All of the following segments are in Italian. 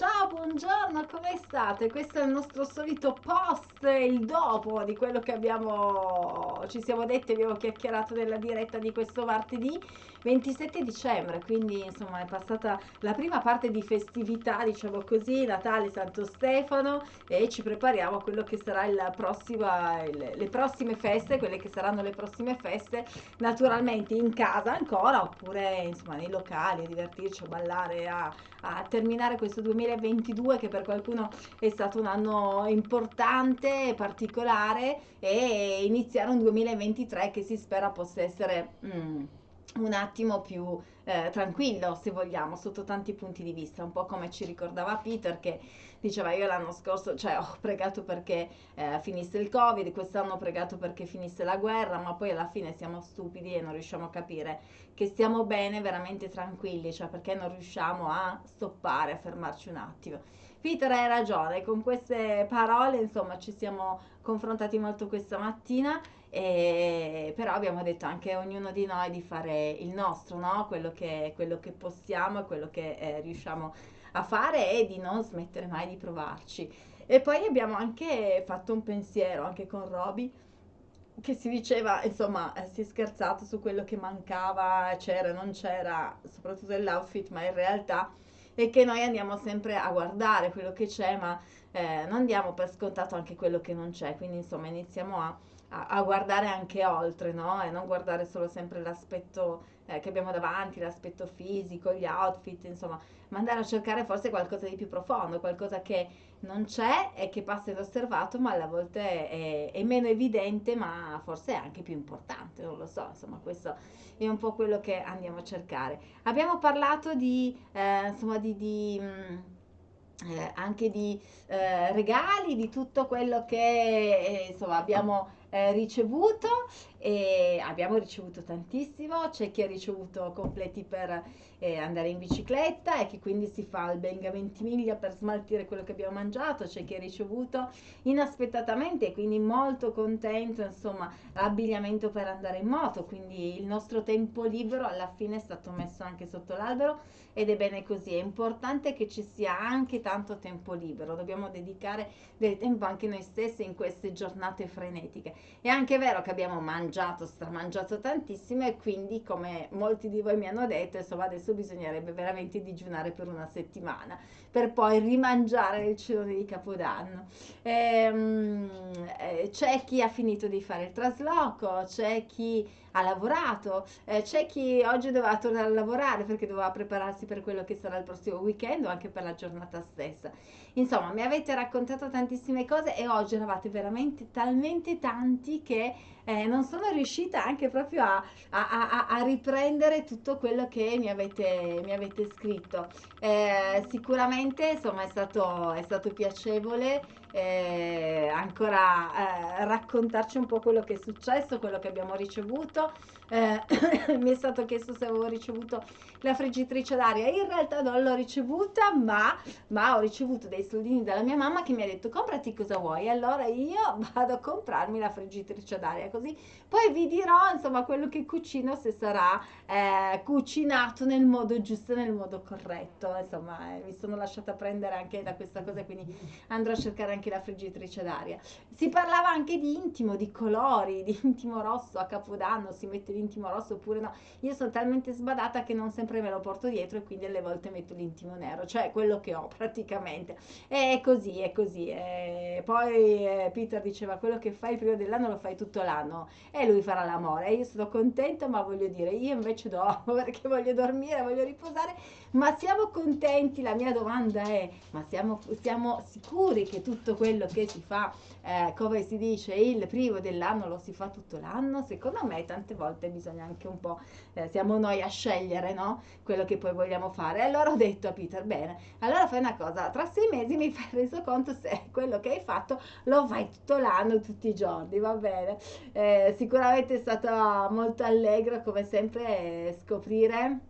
Ciao, buongiorno, come state? Questo è il nostro solito post, il dopo di quello che abbiamo, ci siamo detti, abbiamo chiacchierato della diretta di questo martedì 27 dicembre, quindi insomma è passata la prima parte di festività, diciamo così, Natale, Santo Stefano e ci prepariamo a quello che sarà il prossimo, le prossime feste, quelle che saranno le prossime feste, naturalmente in casa ancora oppure insomma nei locali, a divertirci, a ballare, a, a terminare questo 2022 che per qualcuno è stato un anno importante, particolare e iniziare un 2023 che si spera possa essere... Mm, un attimo più eh, tranquillo, se vogliamo, sotto tanti punti di vista, un po' come ci ricordava Peter che diceva io l'anno scorso, cioè ho pregato perché eh, finisse il Covid, quest'anno ho pregato perché finisse la guerra, ma poi alla fine siamo stupidi e non riusciamo a capire che stiamo bene, veramente tranquilli, cioè perché non riusciamo a stoppare, a fermarci un attimo. Peter hai ragione, con queste parole insomma ci siamo confrontati molto questa mattina e, però abbiamo detto anche a ognuno di noi di fare il nostro, no? quello, che, quello che possiamo quello che eh, riusciamo a fare e di non smettere mai di provarci. E poi abbiamo anche fatto un pensiero, anche con Roby, che si diceva, insomma, eh, si è scherzato su quello che mancava, c'era, non c'era, soprattutto dell'outfit, ma in realtà è che noi andiamo sempre a guardare quello che c'è, ma eh, non diamo per scontato anche quello che non c'è, quindi insomma iniziamo a a, guardare anche oltre, no? E non guardare solo sempre l'aspetto eh, che abbiamo davanti, l'aspetto fisico, gli outfit, insomma, ma andare a cercare forse qualcosa di più profondo, qualcosa che non c'è e che passa inosservato, ma alle volte è, è, meno evidente, ma forse è anche più importante, non lo so, insomma, questo è un po' quello che andiamo a cercare. Abbiamo parlato di, eh, insomma, di, di mh, mm, eh, anche di eh, regali, di tutto quello che eh, insomma abbiamo eh, ricevuto e abbiamo ricevuto tantissimo, c'è chi ha ricevuto completi per eh, andare in bicicletta e che quindi si fa il Benga Ventimiglia per smaltire quello che abbiamo mangiato, c'è chi ha ricevuto inaspettatamente e quindi molto contento, insomma, l'abbigliamento per andare in moto, quindi il nostro tempo libero alla fine è stato messo anche sotto l'albero ed è bene così, è importante che ci sia anche tanto tempo libero, dobbiamo dedicare del tempo anche noi stessi in queste giornate frenetiche. È anche vero che abbiamo mangiato, stramangiato tantissimo e quindi come molti di voi mi hanno detto, insomma adesso bisognerebbe veramente digiunare per una settimana per poi rimangiare il cenone di Capodanno. Ehm, eh, c'è chi ha finito di fare il trasloco, c'è chi ha lavorato, eh, c'è chi oggi doveva tornare a lavorare perché doveva prepararsi per quello che sarà il prossimo weekend o anche per la giornata stessa. Insomma, mi avete raccontato tantissime cose e oggi eravate veramente talmente tanti che eh, non sono riuscita anche proprio a, a, a, a, riprendere tutto quello che mi avete, mi avete scritto. Eh, sicuramente insomma è stato, è stato piacevole eh, ancora eh, raccontarci un po' quello che è successo, quello che abbiamo ricevuto. Eh, mi è stato chiesto se avevo ricevuto la friggitrice d'aria. In realtà non l'ho ricevuta, ma, ma, ho ricevuto dei soldini dalla mia mamma che mi ha detto comprati cosa vuoi. Allora io vado a comprarmi la friggitrice d'aria, così poi vi dirò insomma quello che cucino se sarà eh, cucinato nel modo giusto, nel modo corretto. Insomma, eh, mi sono lasciata prendere anche da questa cosa, quindi andrò a cercare anche la friggitrice d'aria. Si parlava anche di intimo, di colori, di intimo rosso a Capodanno, si mette l'intimo rosso oppure no. Io sono talmente sbadata che non sempre me lo porto dietro e quindi alle volte metto l'intimo nero, cioè quello che ho praticamente. È così, è così. E poi eh, Peter diceva quello che fai il primo dell'anno lo fai tutto l'anno e lui farà l'amore. Io sono contenta, ma voglio dire, io invece dormo perché voglio dormire, voglio riposare, ma siamo contenti? La mia domanda è, ma siamo, siamo sicuri che tutto quello che si fa, eh, come si dice, il primo dell'anno lo si fa tutto l'anno? Secondo me tante volte bisogna anche un po', eh, siamo noi a scegliere, no? Quello che poi vogliamo fare. Allora ho detto a Peter, bene, allora fai una cosa, tra sei mesi mi fai reso conto se quello che hai fatto lo fai tutto l'anno, tutti i giorni, va bene? Eh, sicuramente è stato molto allegro come sempre scoprire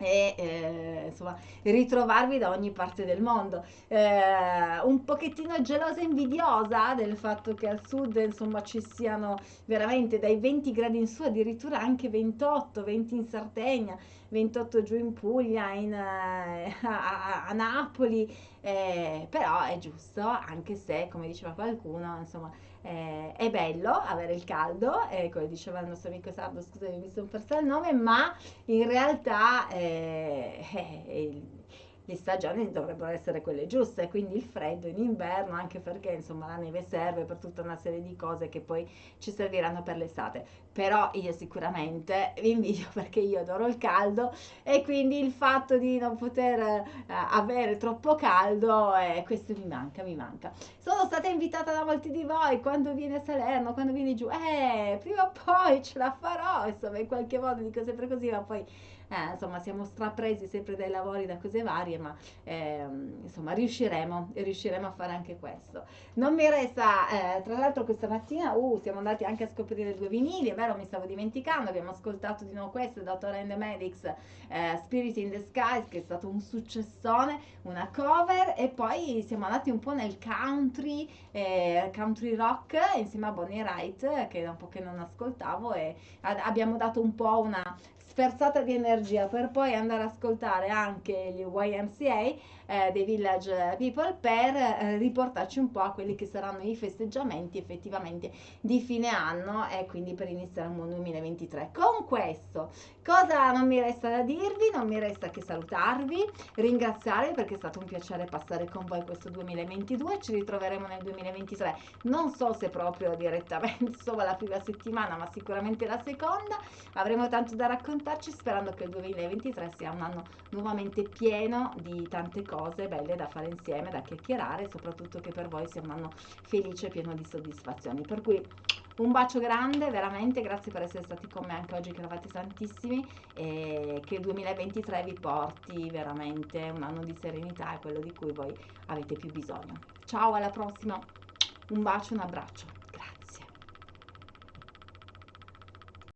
e eh, insomma ritrovarvi da ogni parte del mondo. Eh, un pochettino gelosa e invidiosa del fatto che al sud insomma ci siano veramente dai 20 gradi in su addirittura anche 28 20 in Sardegna 28 giù in Puglia, in, eh, a, a, Napoli, eh, però è giusto, anche se, come diceva qualcuno, insomma, eh, è bello avere il caldo, eh, come diceva il nostro amico Sardo, scusami, mi sono persa il nome, ma in realtà eh, le stagioni dovrebbero essere quelle giuste, quindi il freddo in inverno, anche perché insomma la neve serve per tutta una serie di cose che poi ci serviranno per l'estate. Però io sicuramente vi invidio perché io adoro il caldo e quindi il fatto di non poter eh, avere troppo caldo, eh, questo mi manca, mi manca. Sono stata invitata da molti di voi quando viene Salerno, quando viene giù, eh, prima o poi ce la farò, insomma in qualche modo dico sempre così, ma poi eh, insomma siamo strapresi sempre dai lavori da cose varie, ma eh, insomma riusciremo, riusciremo a fare anche questo. Non mi resta, eh, tra l'altro questa mattina uh, siamo andati anche a scoprire due vinili, è vero mi stavo dimenticando, abbiamo ascoltato di nuovo questo, and the Medics, eh, Spirit in the Skies, che è stato un successone, una cover, e poi siamo andati un po' nel country, eh, country rock, insieme a Bonnie Wright, che da un po' che non ascoltavo, e abbiamo dato un po' una sferzata di energia per poi andare ad ascoltare anche gli YMCA eh, dei Village People per eh, riportarci un po' a quelli che saranno i festeggiamenti effettivamente di fine anno e quindi per iniziare un buon 2023. Con questo, cosa non mi resta da dirvi? Non mi resta che salutarvi, ringraziarvi perché è stato un piacere passare con voi questo 2022, ci ritroveremo nel 2023, non so se proprio direttamente, insomma la prima settimana, ma sicuramente la seconda, avremo tanto da raccontarci sperando che il 2023 sia un anno nuovamente pieno di tante cose belle da fare insieme, da chiacchierare, soprattutto che per voi sia un anno felice e pieno di soddisfazioni. Per cui un bacio grande, veramente, grazie per essere stati con me anche oggi che eravate tantissimi e che il 2023 vi porti veramente un anno di serenità e quello di cui voi avete più bisogno. Ciao, alla prossima, un bacio, un abbraccio.